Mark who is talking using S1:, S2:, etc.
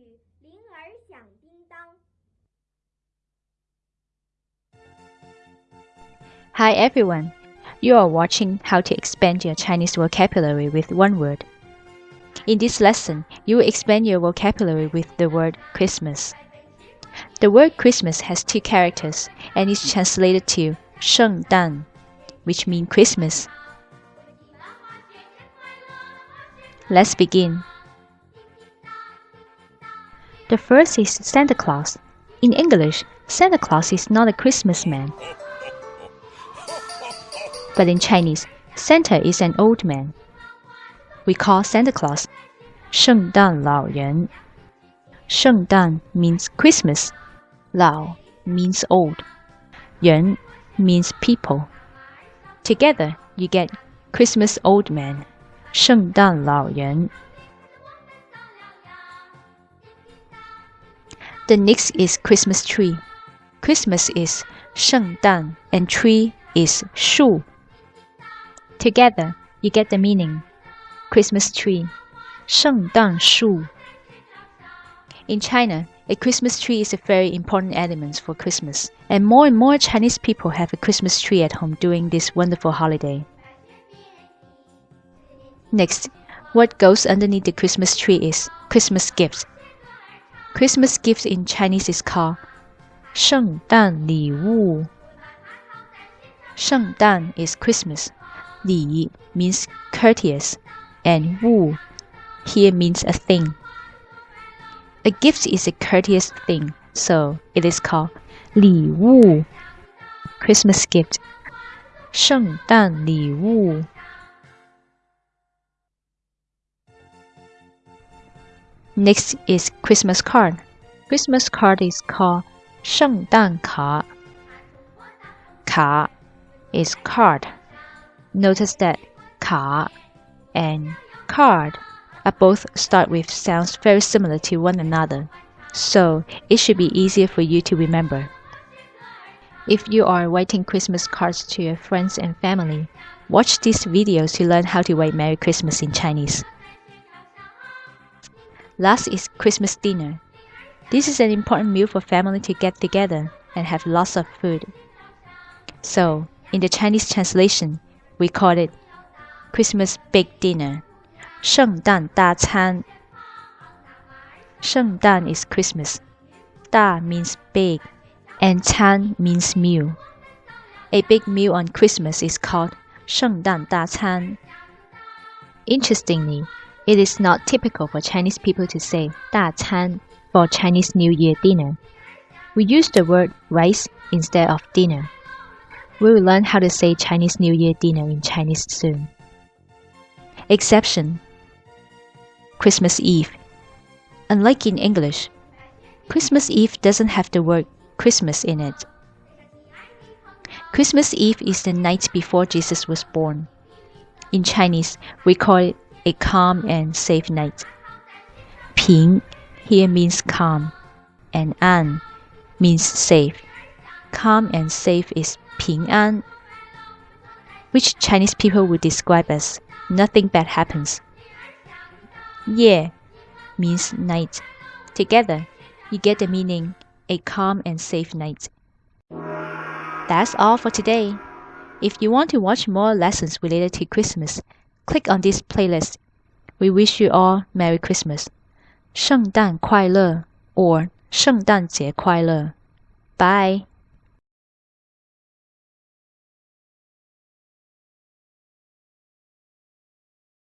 S1: 曲《铃儿响叮当》。
S2: Hi everyone. You are watching how to expand your Chinese vocabulary with one word. In this lesson, you will expand your vocabulary with the word Christmas. The word Christmas has two characters and is translated to 圣诞, which means Christmas. Let's begin. The first is Santa Claus. In English, Santa Claus is not a Christmas man. But in Chinese, Santa is an old man. We call Santa Claus 圣诞老人.圣诞 means Christmas. 老 means old. 人 means people. Together, you get Christmas old man. 圣诞老人. The next is Christmas tree. Christmas is 圣诞 and tree is 树. Together, you get the meaning. Christmas tree, 圣诞树. In China, a Christmas tree is a very important element for Christmas, and more and more Chinese people have a Christmas tree at home during this wonderful holiday. Next, what goes underneath the Christmas tree is Christmas gifts. Christmas gifts in Chinese is called 圣诞礼物.圣诞 is Christmas. 礼 means courteous and wu here means a thing. A gift is a courteous thing, so it is called 礼物 Christmas gift. 圣诞礼物 Next is Christmas card. Christmas card is called 圣诞卡.卡 is card. Notice that 卡 and card are both start with sounds very similar to one another, so it should be easier for you to remember. If you are writing Christmas cards to your friends and family, watch these videos to learn how to write Merry Christmas in Chinese. Last is Christmas dinner. This is an important meal for family to get together and have lots of food. So, in the Chinese translation, we call it Christmas big dinner. 圣诞大餐.圣诞 is Christmas. 大 means big and 餐 means meal. A big meal on Christmas is called 圣诞大餐. Interestingly, it is not typical for Chinese people to say 大餐 for Chinese New Year dinner. We use the word rice instead of dinner. We will learn how to say Chinese New Year dinner in Chinese soon. Exception Christmas Eve. Unlike in English, Christmas Eve doesn't have the word Christmas in it. Christmas Eve is the night before Jesus was born. In Chinese, we call it a calm and safe night. Ping here means calm, and an means safe. Calm and safe is ping an, which Chinese people would describe as nothing bad happens. Ye means night. Together, you get the meaning a calm and safe night. That's all for today. If you want to watch more lessons related to Christmas, click on this playlist. We wish you all Merry Christmas. 圣诞快乐 or 圣诞节快乐. Bye.